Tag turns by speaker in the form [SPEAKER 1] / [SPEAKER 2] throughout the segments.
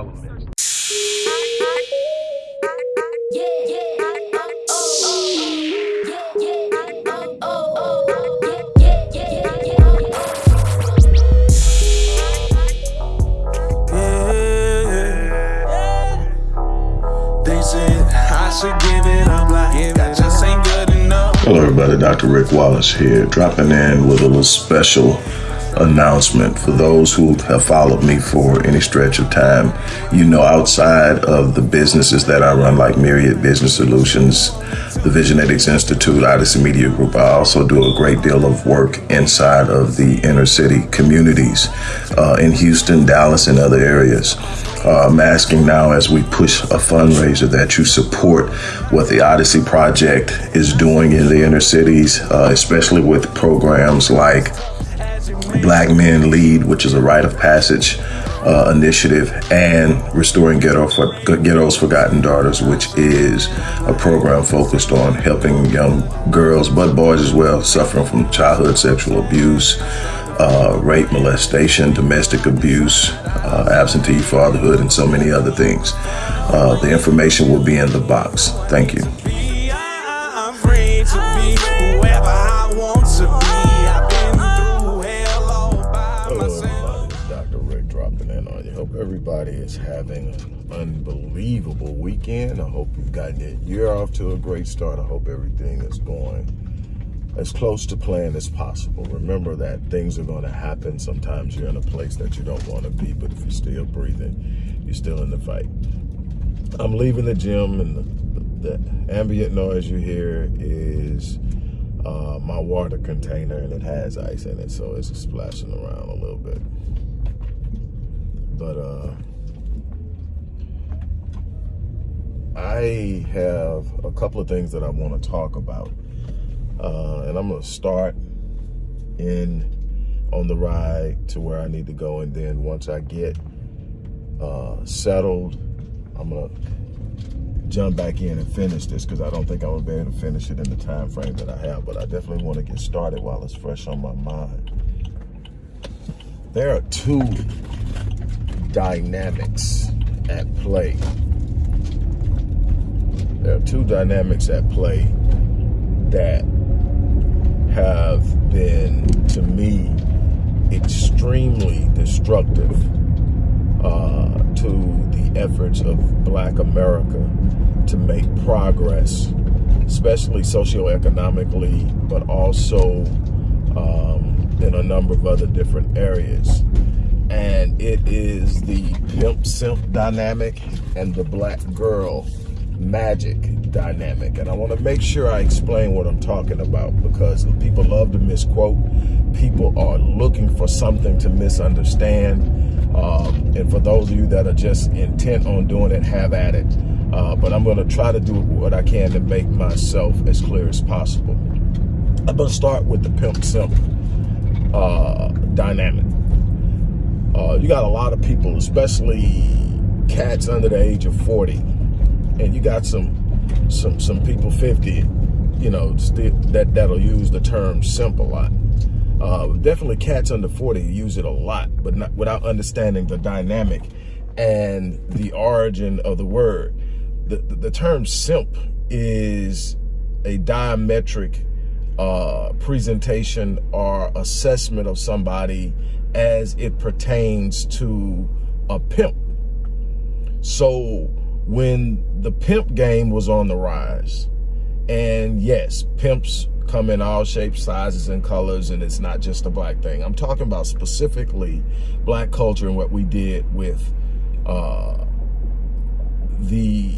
[SPEAKER 1] all of the elements.
[SPEAKER 2] Hello everybody, Dr. Rick Wallace here, dropping in with a little special announcement for those who have followed me for any stretch of time. You know, outside of the businesses that I run, like Myriad Business Solutions, the Visionetics Institute, Odyssey Media Group, I also do a great deal of work inside of the inner city communities uh, in Houston, Dallas, and other areas. Uh, I'm asking now as we push a fundraiser that you support what the Odyssey Project is doing in the inner cities, uh, especially with programs like Black Men Lead, which is a rite of passage uh, initiative, and Restoring Ghetto for, Ghetto's Forgotten Daughters, which is a program focused on helping young girls, but boys as well, suffering from childhood sexual abuse, uh, rape, molestation, domestic abuse, uh, absentee fatherhood, and so many other things. Uh, the information will be in the box. Thank you. Everybody is having an unbelievable weekend. I hope you've gotten your year off to a great start. I hope everything is going as close to plan as possible. Remember that things are going to happen. Sometimes you're in a place that you don't want to be, but if you're still breathing, you're still in the fight. I'm leaving the gym and the, the ambient noise you hear is uh, my water container and it has ice in it, so it's splashing around a little bit. But uh, I have a couple of things that I want to talk about. Uh, and I'm going to start in on the ride to where I need to go. And then once I get uh, settled, I'm going to jump back in and finish this because I don't think I'm to be able to finish it in the time frame that I have. But I definitely want to get started while it's fresh on my mind. There are two dynamics at play. There are two dynamics at play that have been, to me, extremely destructive uh, to the efforts of black America to make progress, especially socioeconomically, but also um, in a number of other different areas and it is the pimp simp dynamic and the black girl magic dynamic. And I want to make sure I explain what I'm talking about because people love to misquote. People are looking for something to misunderstand. Um, and for those of you that are just intent on doing it have at it. Uh, but I'm going to try to do what I can to make myself as clear as possible. I'm going to start with the pimp simp uh, dynamic uh, you got a lot of people, especially cats under the age of 40, and you got some some some people 50, you know, that that'll use the term simp a lot. Uh, definitely cats under 40 use it a lot, but not without understanding the dynamic and the origin of the word. The, the, the term simp is a diametric uh, presentation or assessment of somebody as it pertains to a pimp. So when the pimp game was on the rise, and yes, pimps come in all shapes, sizes, and colors, and it's not just a black thing. I'm talking about specifically black culture and what we did with uh, the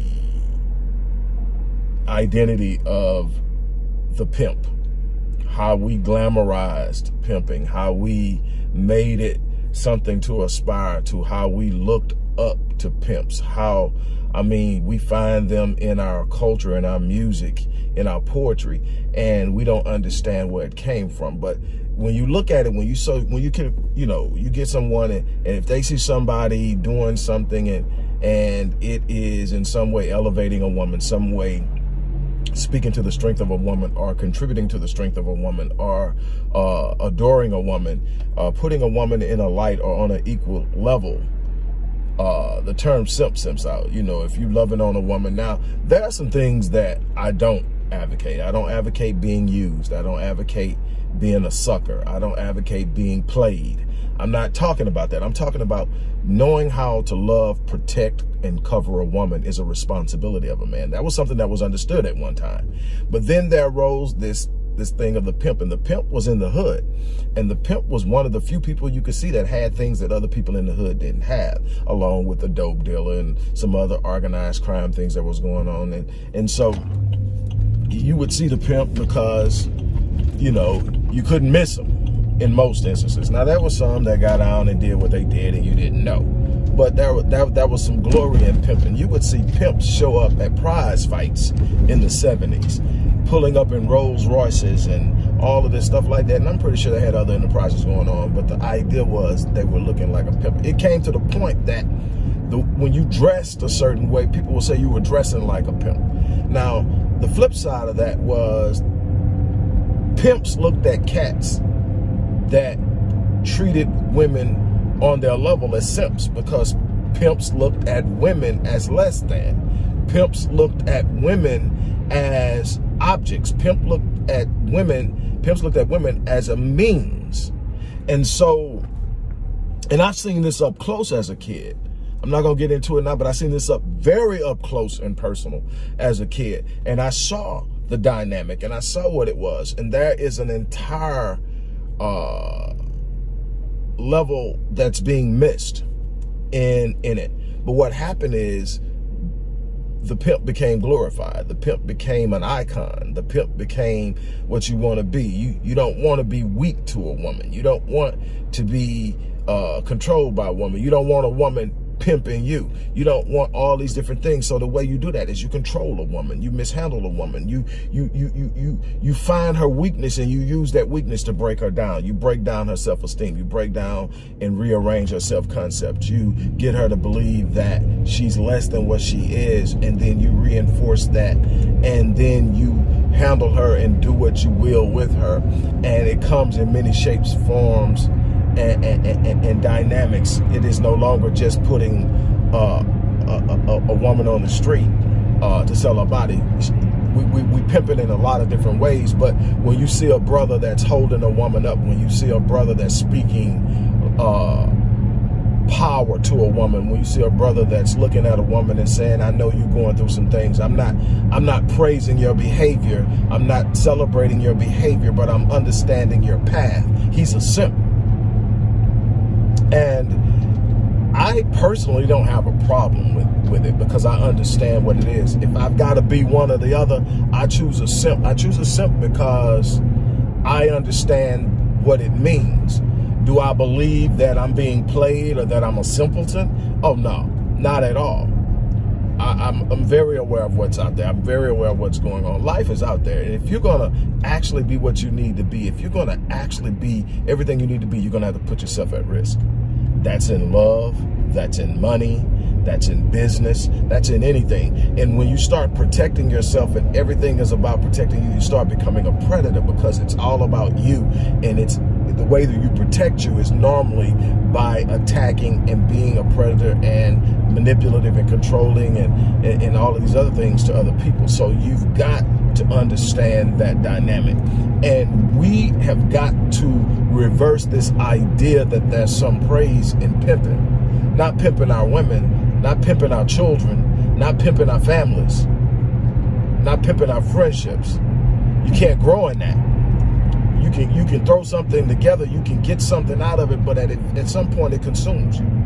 [SPEAKER 2] identity of the pimp, how we glamorized pimping, how we made it something to aspire to, how we looked up to pimps, how, I mean, we find them in our culture, in our music, in our poetry, and we don't understand where it came from. But when you look at it, when you so when you can, you know, you get someone and, and if they see somebody doing something and and it is in some way elevating a woman, some way speaking to the strength of a woman or contributing to the strength of a woman or uh, adoring a woman, uh, putting a woman in a light or on an equal level, uh, the term simp simps out. You know, if you loving on a woman now, there are some things that I don't advocate. I don't advocate being used. I don't advocate being a sucker. I don't advocate being played. I'm not talking about that. I'm talking about knowing how to love, protect, and cover a woman is a responsibility of a man. That was something that was understood at one time. But then there arose this this thing of the pimp and the pimp was in the hood and the pimp was one of the few people you could see that had things that other people in the hood didn't have along with the dope dealer and some other organized crime things that was going on and and so you would see the pimp because you know you couldn't miss him in most instances. Now, there was some that got on and did what they did and you didn't know. But there, that, that was some glory in pimping. You would see pimps show up at prize fights in the 70s, pulling up in Rolls Royces and all of this stuff like that. And I'm pretty sure they had other enterprises going on, but the idea was they were looking like a pimp. It came to the point that the, when you dressed a certain way, people would say you were dressing like a pimp. Now, the flip side of that was pimps looked at cats that treated women on their level as simps because pimps looked at women as less than. Pimps looked at women as objects. Pimp looked at women, pimps looked at women as a means. And so, and I've seen this up close as a kid. I'm not to get into it now, but I seen this up very up close and personal as a kid. And I saw the dynamic and I saw what it was. And there is an entire uh, level that's being missed in in it. But what happened is the pimp became glorified. The pimp became an icon. The pimp became what you want to be. You you don't want to be weak to a woman. You don't want to be uh, controlled by a woman. You don't want a woman pimping you. You don't want all these different things. So the way you do that is you control a woman. You mishandle a woman. You you you you you you find her weakness and you use that weakness to break her down. You break down her self-esteem. You break down and rearrange her self-concept. You get her to believe that she's less than what she is and then you reinforce that and then you handle her and do what you will with her. And it comes in many shapes, forms, and, and, and, dynamics. It is no longer just putting uh, a, a, a, woman on the street uh, to sell her body. We, we, we pimp it in a lot of different ways, but when you see a brother that's holding a woman up, when you see a brother that's speaking uh, power to a woman, when you see a brother that's looking at a woman and saying, I know you're going through some things. I'm not, I'm not praising your behavior. I'm not celebrating your behavior, but I'm understanding your path. He's a simp. And I personally don't have a problem with, with it because I understand what it is. If I've got to be one or the other, I choose a simp. I choose a simp because I understand what it means. Do I believe that I'm being played or that I'm a simpleton? Oh, no, not at all. I, am I'm, I'm very aware of what's out there. I'm very aware of what's going on. Life is out there. And if you're going to actually be what you need to be, if you're going to actually be everything you need to be, you're going to have to put yourself at risk. That's in love, that's in money, that's in business, that's in anything. And when you start protecting yourself and everything is about protecting you, you start becoming a predator because it's all about you. And it's the way that you protect you is normally by attacking and being a predator and manipulative and controlling and, and, and all of these other things to other people. So you've got to understand that dynamic. And we have got to reverse this idea that there's some praise in pimping. Not pimping our women, not pimping our children, not pimping our families, not pimping our friendships. You can't grow in that. You can you can throw something together, you can get something out of it, but at, it, at some point it consumes you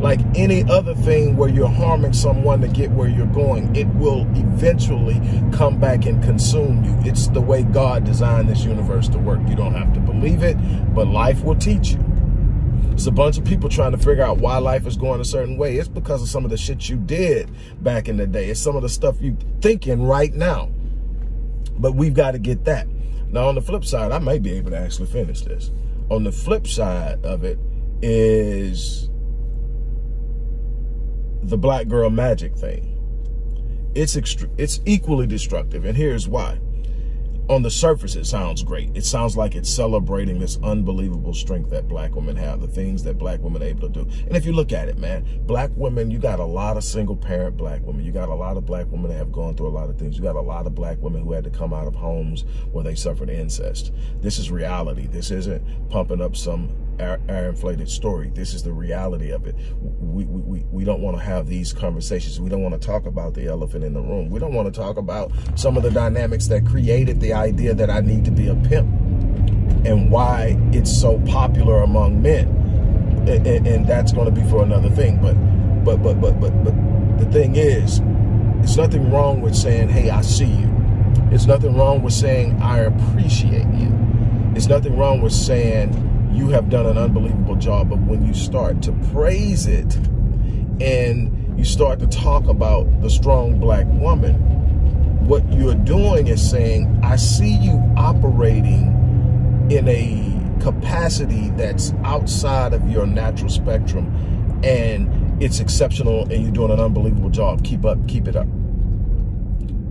[SPEAKER 2] like any other thing where you're harming someone to get where you're going, it will eventually come back and consume you. It's the way God designed this universe to work. You don't have to believe it, but life will teach you. It's a bunch of people trying to figure out why life is going a certain way. It's because of some of the shit you did back in the day. It's some of the stuff you thinking right now. But we've got to get that. Now, on the flip side, I may be able to actually finish this. On the flip side of it is the black girl magic thing. It's it's equally destructive, and here's why. on the surface, it sounds great. It sounds like it's celebrating this unbelievable strength that black women have, the things that black women are able to do. And if you look at it, man, black women, you got a lot of single parent black women. You got a lot of black women that have gone through a lot of things. You got a lot of black women who had to come out of homes where they suffered incest. This is reality. This isn't pumping up some air, air inflated story. This is the reality of it. We, we, we don't want to have these conversations. We don't want to talk about the elephant in the room. We don't want to talk about some of the dynamics that created the idea that I need to be a pimp and why it's so popular among men. And, and, and that's going to be for another thing. But, but, but, but, but, but the thing is, there's nothing wrong with saying, hey, I see you. There's nothing wrong with saying, I appreciate you. There's nothing wrong with saying, you have done an unbelievable job. But when you start to praise it and you start to talk about the strong black woman, what you're doing is saying, I see you operating in a capacity that's outside of your natural spectrum and it's exceptional and you're doing an unbelievable job. Keep up, keep it up.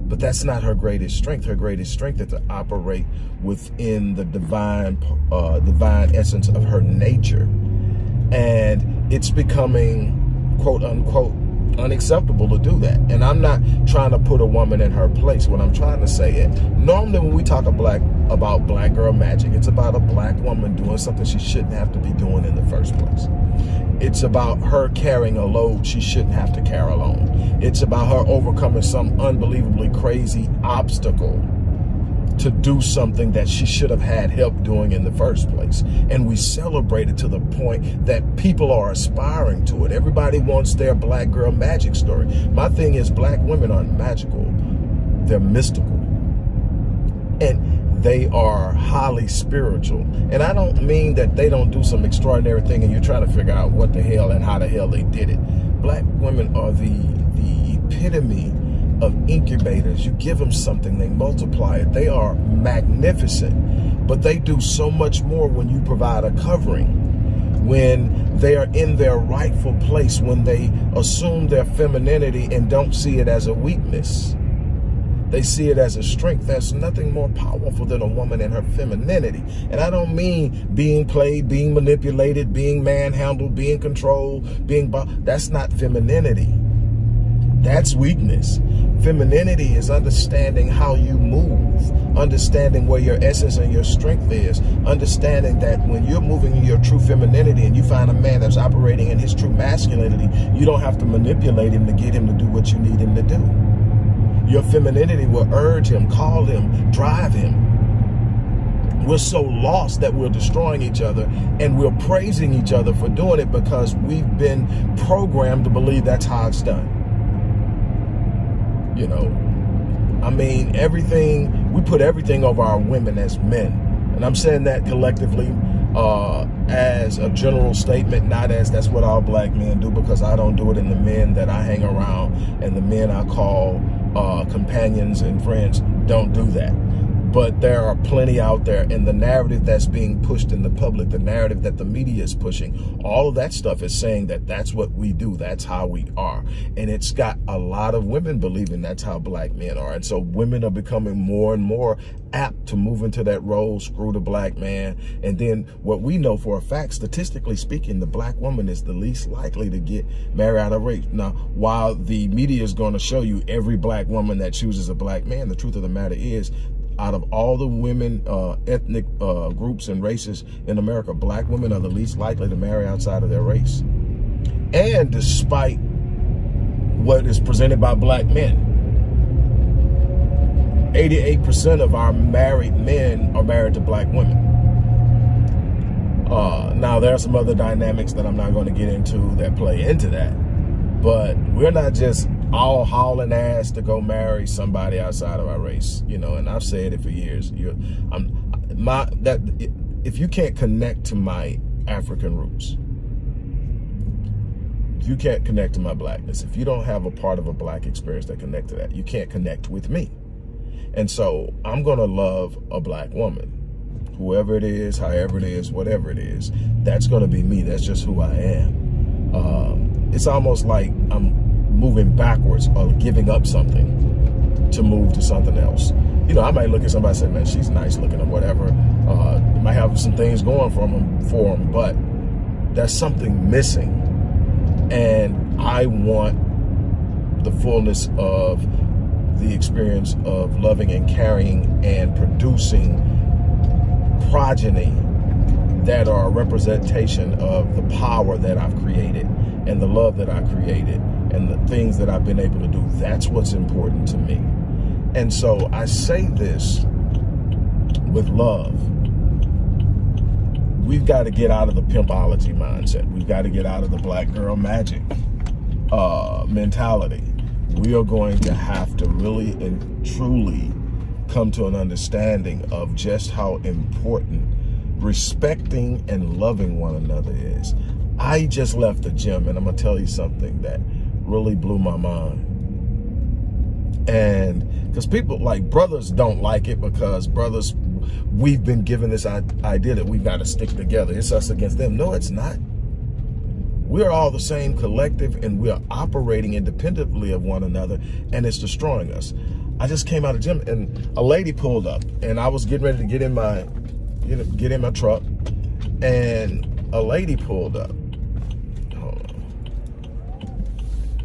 [SPEAKER 2] But that's not her greatest strength. Her greatest strength is to operate within the divine, uh, divine essence of her nature. And it's becoming, quote unquote, unacceptable to do that. And I'm not trying to put a woman in her place. What I'm trying to say is, normally when we talk black, about black girl magic, it's about a black woman doing something she shouldn't have to be doing in the first place. It's about her carrying a load she shouldn't have to carry alone. It's about her overcoming some unbelievably crazy obstacle to do something that she should have had help doing in the first place. And we celebrate it to the point that people are aspiring to it. Everybody wants their black girl magic story. My thing is black women aren't magical. They're mystical. And they are highly spiritual. And I don't mean that they don't do some extraordinary thing and you're trying to figure out what the hell and how the hell they did it. Black women are the, the epitome of incubators. You give them something, they multiply it. They are magnificent, but they do so much more when you provide a covering when they are in their rightful place, when they assume their femininity and don't see it as a weakness. They see it as a strength. There's nothing more powerful than a woman and her femininity. And I don't mean being played, being manipulated, being manhandled, being controlled, being... That's not femininity. That's weakness. Femininity is understanding how you move, understanding where your essence and your strength is, understanding that when you're moving in your true femininity and you find a man that's operating in his true masculinity, you don't have to manipulate him to get him to do what you need him to do. Your femininity will urge him, call him, drive him. We're so lost that we're destroying each other and we're praising each other for doing it because we've been programmed to believe that's how it's done you know. I mean, everything, we put everything over our women as men. And I'm saying that collectively uh, as a general statement, not as that's what all black men do, because I don't do it in the men that I hang around and the men I call uh, companions and friends don't do that but there are plenty out there and the narrative that's being pushed in the public the narrative that the media is pushing. All of that stuff is saying that that's what we do that's how we are. And it's got a lot of women believing that's how black men are. And so women are becoming more and more apt to move into that role screw the black man. And then what we know for a fact statistically speaking the black woman is the least likely to get married out of rape. Now while the media is going to show you every black woman that chooses a black man the truth of the matter is out of all the women, uh, ethnic uh, groups and races in America, black women are the least likely to marry outside of their race. And despite what is presented by black men, 88% of our married men are married to black women. Uh, now, there are some other dynamics that I'm not going to get into that play into that. But we're not just all hauling ass to go marry somebody outside of our race, you know, and I've said it for years. You're, I'm, my, that, if you can't connect to my African roots, if you can't connect to my blackness, if you don't have a part of a black experience that connect to that, you can't connect with me. And so I'm going to love a black woman, whoever it is, however it is, whatever it is, that's going to be me. That's just who I am. Um, it's almost like I'm moving backwards or giving up something to move to something else. you know, I might look at somebody and say, man, she's nice looking or whatever. Uh, might have some things going for them, for them, but there's something missing. And I want the fullness of the experience of loving and carrying and producing progeny that are a representation of the power that I've created and the love that I created and the things that I've been able to do. That's what's important to me. And so I say this with love. We've got to get out of the pimpology mindset. We've got to get out of the black girl magic uh, mentality. We are going to have to really and truly come to an understanding of just how important respecting and loving one another is. I just left the gym and I'm to tell you something that really blew my mind. And because people like brothers don't like it because brothers, we've been given this idea that we've got to stick together. It's us against them. No, it's not. We're all the same collective and we are operating independently of one another and it's destroying us. I just came out of gym and a lady pulled up and I was getting ready to get in my get in my truck and a lady pulled up.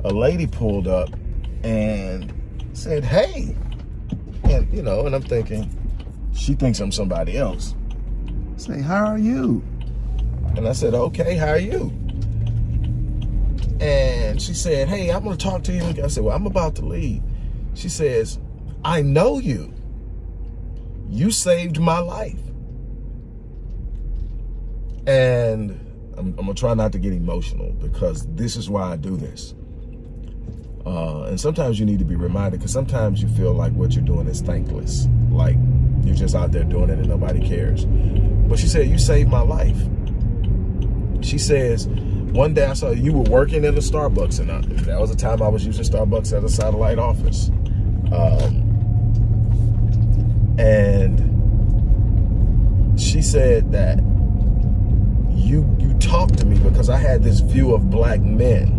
[SPEAKER 2] A lady pulled up and said, hey. And, you know, and I'm thinking, she thinks I'm somebody else. Say, how are you? And I said, okay, how are you? And she said, hey, I'm to talk to you. I said, well, I'm about to leave. She says, I know you. You saved my life. And I'm, I'm to try not to get emotional because this is why I do this. Uh, and sometimes you need to be reminded because sometimes you feel like what you're doing is thankless. Like you're just out there doing it and nobody cares. But she said, you saved my life. She says, one day I saw you were working in a Starbucks and I, that was the time I was using Starbucks at a satellite office. Um, and she said that you you talked to me because I had this view of black men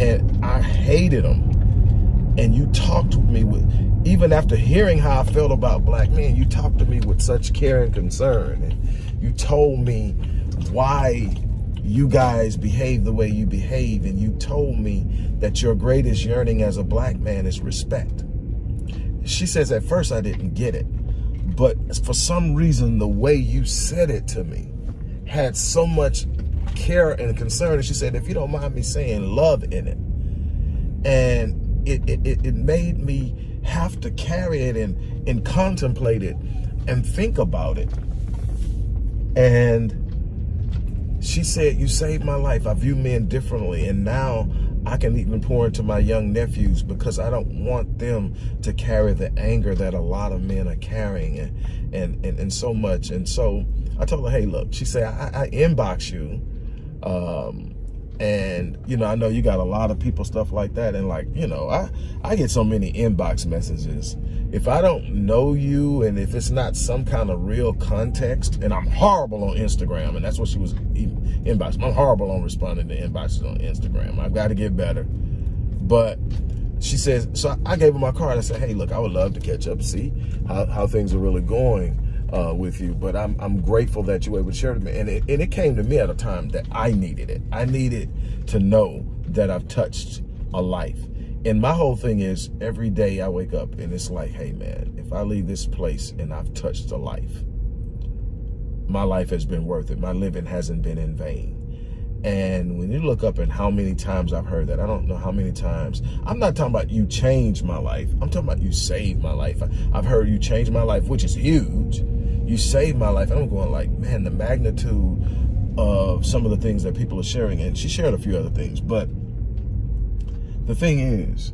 [SPEAKER 2] and I hated them. And you talked to me with, even after hearing how I felt about black men, you talked to me with such care and concern. And you told me why you guys behave the way you behave. And you told me that your greatest yearning as a black man is respect. She says, at first I didn't get it. But for some reason, the way you said it to me had so much care and concern. And she said, if you don't mind me saying love in it. And it, it, it made me have to carry it and, and contemplate it and think about it. And she said, you saved my life. I view men differently. And now I can even pour into my young nephews because I don't want them to carry the anger that a lot of men are carrying and, and, and, and so much. And so I told her, hey, look, she said, I, I inbox you um, and, you know, I know you got a lot of people, stuff like that. And like, you know, I, I get so many inbox messages. If I don't know you and if it's not some kind of real context, and I'm horrible on Instagram, and that's what she was inboxing. I'm horrible on responding to inboxes on Instagram. I've got to get better. But she says, so I gave her my card. I said, hey, look, I would love to catch up, see how, how things are really going uh, with you. But I'm, I'm grateful that you were able to share with me. And it, and it came to me at a time that I needed it. I needed to know that I've touched a life. And my whole thing is every day I wake up and it's like, hey man, if I leave this place and I've touched a life, my life has been worth it. My living hasn't been in vain. And when you look up and how many times I've heard that, I don't know how many times. I'm not talking about you changed my life. I'm talking about you saved my life. I've heard you changed my life, which is huge you saved my life. I'm going like, man, the magnitude of some of the things that people are sharing. And she shared a few other things. But the thing is,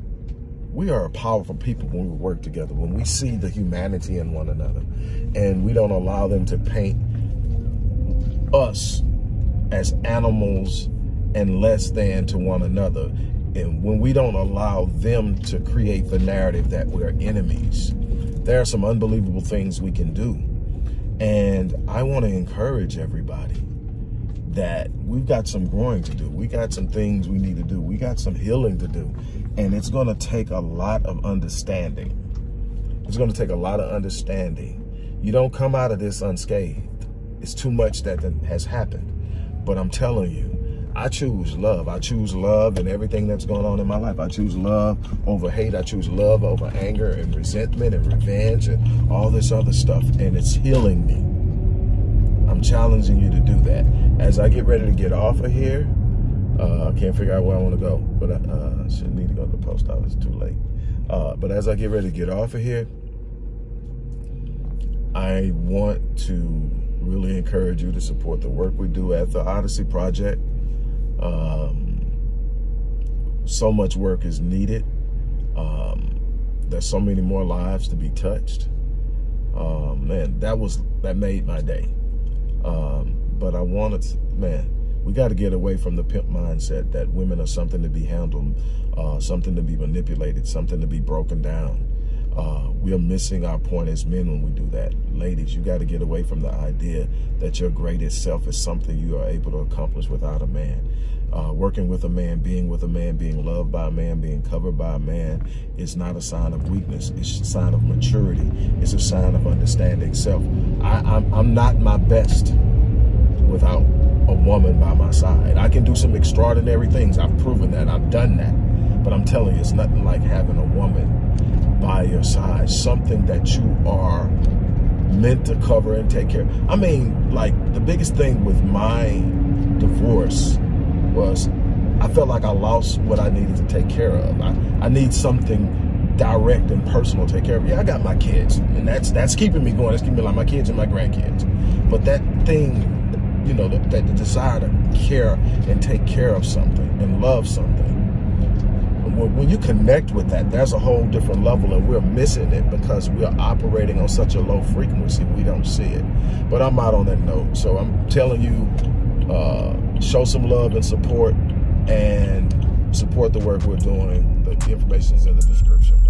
[SPEAKER 2] we are a powerful people when we work together, when we see the humanity in one another. And we don't allow them to paint us as animals and less than to one another. And when we don't allow them to create the narrative that we're enemies, there are some unbelievable things we can do and I want to encourage everybody that we've got some growing to do. We got some things we need to do. We got some healing to do. And it's going to take a lot of understanding. It's going to take a lot of understanding. You don't come out of this unscathed. It's too much that has happened. But I'm telling you, I choose love. I choose love and everything that's going on in my life. I choose love over hate. I choose love over anger and resentment and revenge and all this other stuff. And it's healing me. I'm challenging you to do that. As I get ready to get off of here, uh, I can't figure out where I want to go, but I uh, should need to go to the post office. It's too late. Uh, but as I get ready to get off of here, I want to really encourage you to support the work we do at the Odyssey Project. Um, so much work is needed. Um, there's so many more lives to be touched. Um, man, that was that made my day. Um, but I wanted, to, man, we got to get away from the pimp mindset that women are something to be handled, uh, something to be manipulated, something to be broken down. Uh, we are missing our point as men when we do that. Ladies, you got to get away from the idea that your greatest self is something you are able to accomplish without a man. Uh, working with a man, being with a man, being loved by a man, being covered by a man is not a sign of weakness. It's a sign of maturity. It's a sign of understanding self. I, I'm, I'm not my best without a woman by my side. I can do some extraordinary things. I've proven that. I've done that. But I'm telling you, it's nothing like having a woman by your side, something that you are meant to cover and take care of. I mean, like the biggest thing with my divorce was I felt like I lost what I needed to take care of. I, I need something direct and personal to take care of. Yeah, I got my kids, and that's that's keeping me going. That's keeping me like my kids and my grandkids. But that thing, you know, that, that the desire to care and take care of something and love something, when you connect with that, there's a whole different level and we're missing it because we're operating on such a low frequency, we don't see it. But I'm out on that note. So I'm telling you, uh, show some love and support and support the work we're doing. The information is in the description.